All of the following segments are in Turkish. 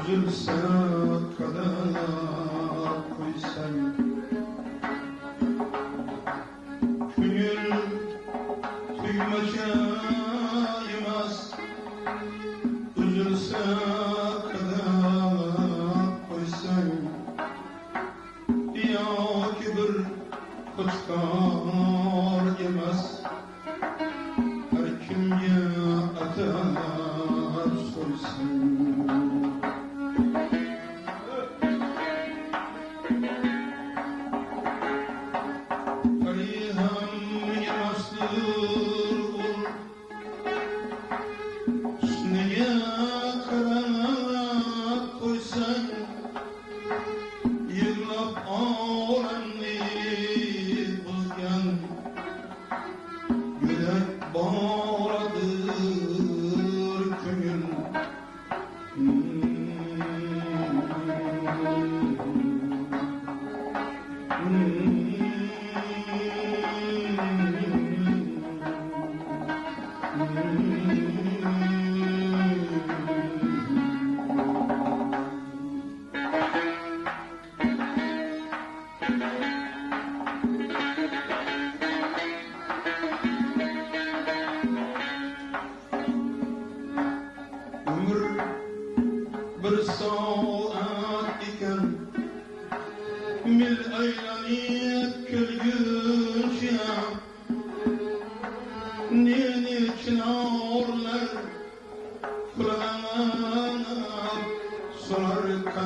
Üzülse kadına koy sen tüymaca imaz Üzülse kadına koy sen Ya kibir kutka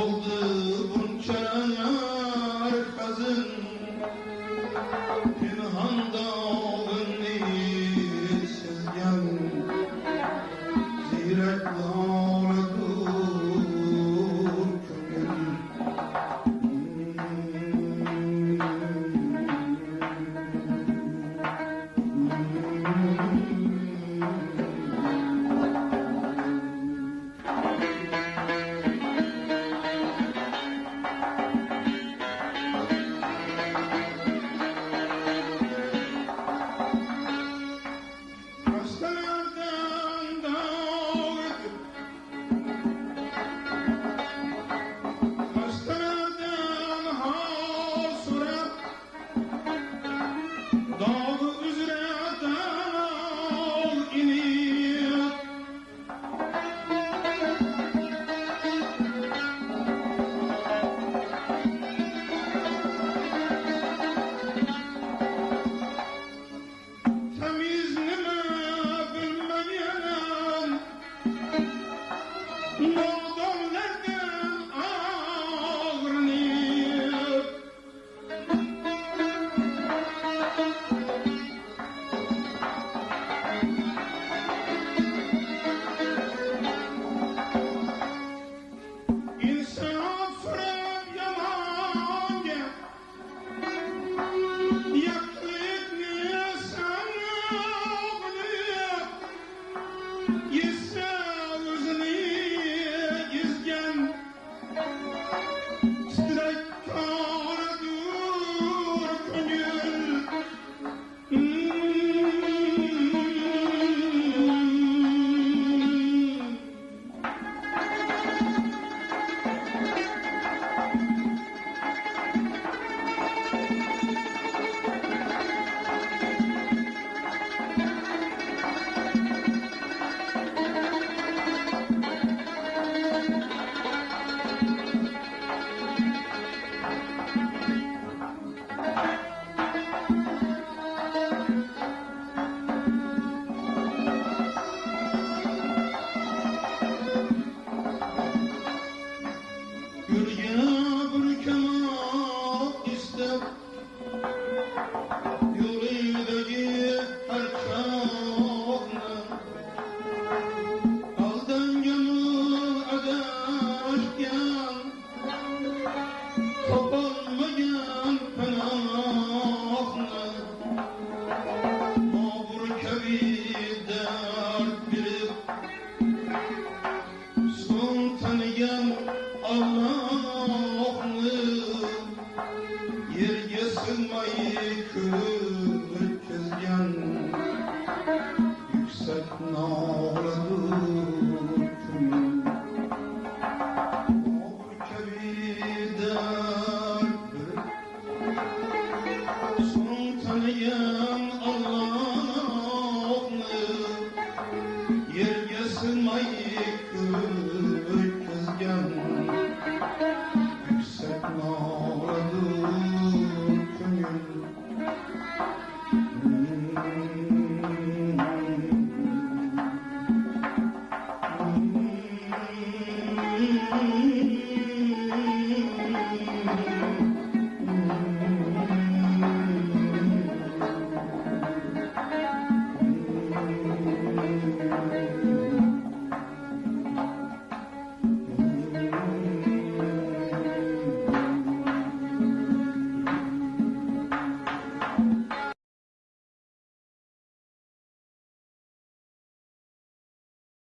oldu You. sir. elmayı kırıp tezgen Yüksek nara durdum. Muhkebi derdi Son